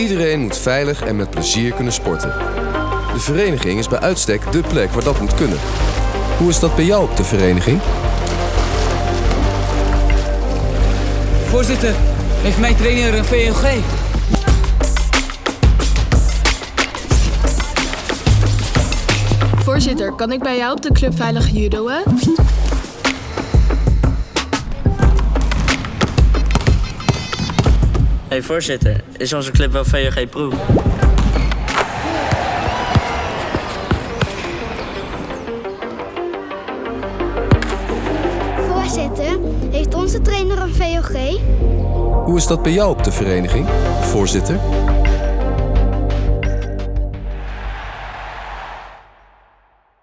Iedereen moet veilig en met plezier kunnen sporten. De vereniging is bij uitstek dé plek waar dat moet kunnen. Hoe is dat bij jou op de vereniging? Voorzitter, heeft mijn trainer een VOG? Voorzitter, kan ik bij jou op de club veilig judoën? Hey, voorzitter, is onze club wel VOG Pro? Voorzitter, heeft onze trainer een VOG? Hoe is dat bij jou op de vereniging, voorzitter?